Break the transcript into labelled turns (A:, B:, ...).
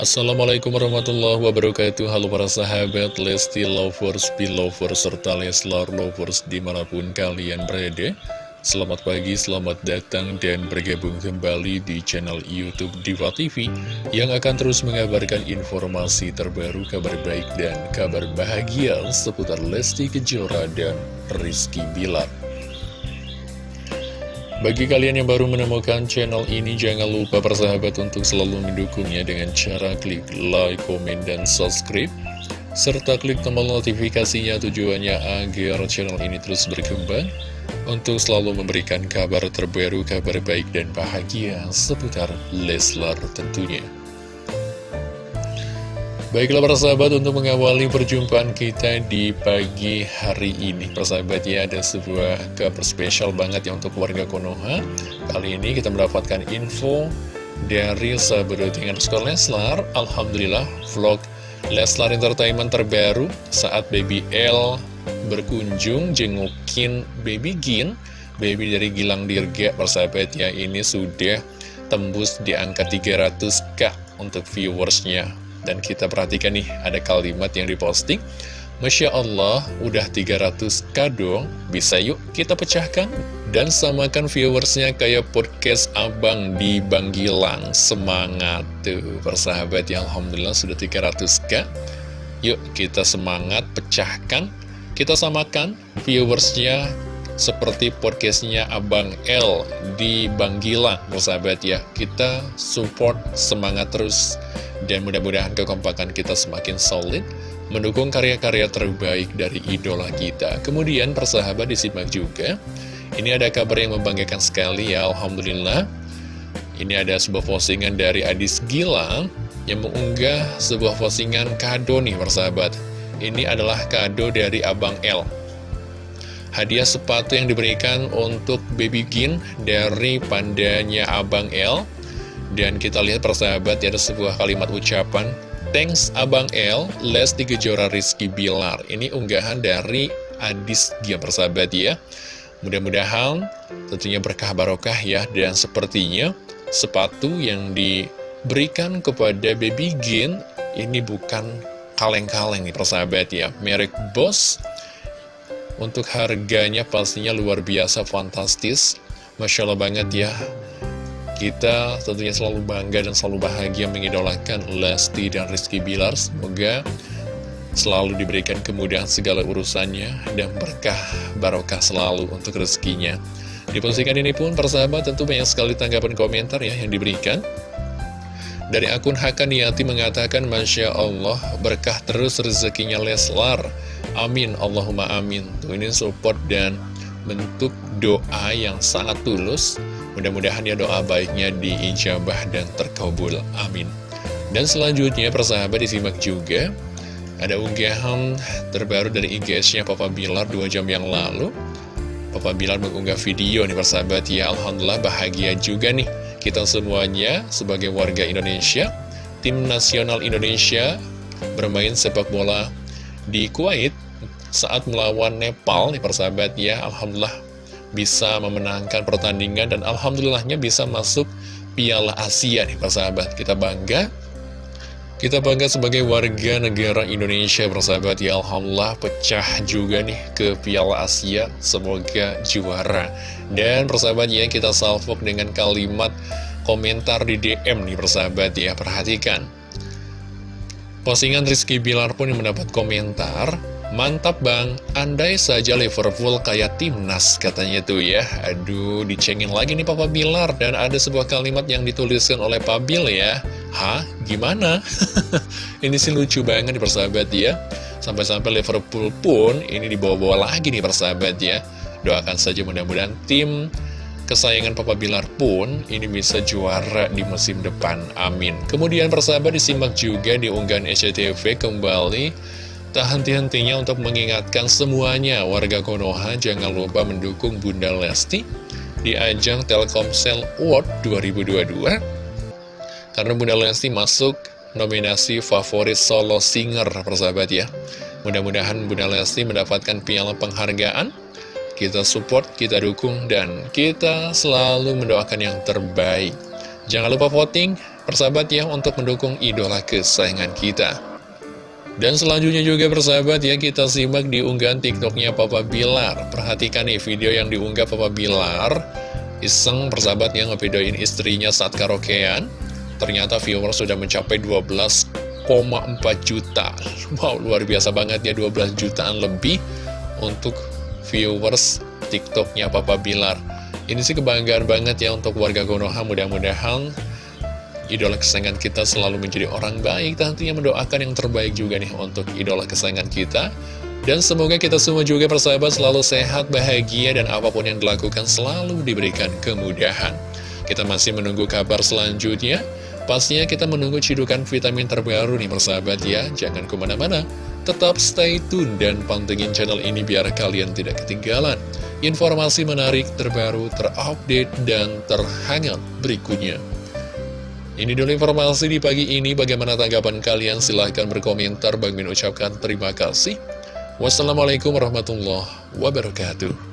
A: Assalamualaikum warahmatullahi wabarakatuh. Halo para sahabat Lesti Lovers, Belovers, serta Leslar Lovers di mana pun kalian berada. Selamat pagi, selamat datang dan bergabung kembali di channel Youtube Diva TV Yang akan terus mengabarkan informasi terbaru, kabar baik dan kabar bahagia seputar Lesti Kejora dan Rizky Bilar bagi kalian yang baru menemukan channel ini, jangan lupa persahabat untuk selalu mendukungnya dengan cara klik like, komen, dan subscribe. Serta klik tombol notifikasinya tujuannya agar channel ini terus berkembang untuk selalu memberikan kabar terbaru, kabar baik dan bahagia seputar Leslar tentunya. Baiklah para sahabat untuk mengawali perjumpaan kita di pagi hari ini. Persahabat ya ada sebuah kabar spesial banget ya untuk warga Konoha. Kali ini kita mendapatkan info dari sahabat dengan skor Leslar. Alhamdulillah vlog Leslar Entertainment terbaru saat Baby L berkunjung jengukin Baby Gin Baby dari Gilang Dirga. Persahabat ya ini sudah tembus di angka 300k untuk viewersnya dan kita perhatikan nih, ada kalimat yang diposting. Masya Allah, udah 300 kado, bisa yuk kita pecahkan? Dan samakan viewersnya kayak podcast abang di Banggilang. Semangat tuh, persahabat ya Alhamdulillah sudah 300k. Yuk kita semangat, pecahkan. Kita samakan viewersnya seperti podcastnya Abang L di Banggilang, persahabat ya. Kita support, semangat terus. Dan mudah-mudahan kekompakan kita semakin solid Mendukung karya-karya terbaik dari idola kita. Kemudian persahabat disimak juga Ini ada kabar yang membanggakan sekali ya Alhamdulillah. Ini ada sebuah postingan dari Adis Gilang Yang mengunggah sebuah postingan kado nih persahabat. Ini adalah kado dari Abang L Hadiah sepatu yang diberikan untuk Baby Gin dari pandanya Abang L. Dan kita lihat persahabat ada sebuah kalimat ucapan Thanks Abang L, Lesti Kejora Rizky Bilar. Ini unggahan dari Adis Gia persahabat ya. Mudah-mudahan tentunya berkah barokah ya. Dan sepertinya sepatu yang diberikan kepada Baby Gin Ini bukan kaleng-kaleng nih persahabat ya. Merek Boss Untuk harganya pastinya luar biasa fantastis Masya Allah banget ya kita tentunya selalu bangga dan selalu bahagia mengidolakan Lesti dan Rizky Bilar. Semoga selalu diberikan kemudahan segala urusannya dan berkah barokah selalu untuk rezekinya. Di postingan ini pun persahabat tentu banyak sekali tanggapan komentar ya yang diberikan. Dari akun Hakaniati mengatakan Masya Allah berkah terus rezekinya Leslar. Amin Allahumma amin. Tuh ini support dan bentuk doa yang sangat tulus Mudah-mudahan ya doa baiknya diijabah dan terkabul. Amin. Dan selanjutnya persahabat disimak juga ada unggahan terbaru dari IGS-nya Papa Bilar 2 jam yang lalu. Papa Bilar mengunggah video nih persahabat ya Alhamdulillah bahagia juga nih kita semuanya sebagai warga Indonesia. Tim nasional Indonesia bermain sepak bola di Kuwait saat melawan Nepal nih persahabat ya. Alhamdulillah bisa memenangkan pertandingan dan alhamdulillahnya bisa masuk Piala Asia nih persahabat kita bangga kita bangga sebagai warga negara Indonesia persahabat ya Alhamdulillah pecah juga nih ke Piala Asia. Semoga juara. Dan persahabat ya kita salvok dengan kalimat komentar di DM nih persahabat ya. Perhatikan postingan Rizky Bilar pun yang mendapat komentar Mantap bang, andai saja Liverpool kayak timnas katanya tuh ya. Aduh, dicengin lagi nih Papa Bilar. Dan ada sebuah kalimat yang dituliskan oleh Pak Bil ya. Hah? Gimana? ini sih lucu banget nih persahabat ya. Sampai-sampai Liverpool pun ini dibawa-bawa lagi nih persahabat ya. Doakan saja mudah-mudahan tim kesayangan Papa Bilar pun ini bisa juara di musim depan. Amin. Kemudian persahabat disimak juga di unggahan SCTV kembali Tak henti-hentinya untuk mengingatkan semuanya warga Konoha jangan lupa mendukung Bunda Lesti di ajang Telkomsel Award 2022 karena Bunda Lesti masuk nominasi favorit solo singer persahabat ya mudah-mudahan Bunda Lesti mendapatkan piala penghargaan kita support, kita dukung, dan kita selalu mendoakan yang terbaik. Jangan lupa voting persahabat ya untuk mendukung idola kesayangan kita. Dan selanjutnya juga persahabat ya kita simak di unggahan tiktoknya Papa Bilar. Perhatikan nih video yang diunggah Papa Bilar. Iseng persahabat yang ngevideoin istrinya saat karaokean. Ternyata viewer sudah mencapai 12,4 juta. Wow luar biasa banget ya 12 jutaan lebih Untuk viewers tiktoknya Papa Bilar. Ini sih kebanggaan banget ya untuk warga Konoha. Mudah-mudahan idola kesayangan kita selalu menjadi orang baik. Tentunya mendoakan yang terbaik juga nih untuk idola kesayangan kita. Dan semoga kita semua juga persahabat selalu sehat, bahagia Dan apa pun yang dilakukan selalu diberikan kemudahan. Kita masih menunggu kabar selanjutnya. Pastinya kita menunggu cidukan vitamin terbaru nih persahabat ya. Jangan ke mana-mana Tetap stay tune dan pantengin channel ini biar kalian tidak ketinggalan Informasi menarik, terbaru, terupdate, dan terhangat berikutnya ini dulu informasi di pagi ini. Bagaimana tanggapan kalian? Silahkan berkomentar. Bang Min ucapkan terima kasih. Wassalamualaikum warahmatullahi wabarakatuh.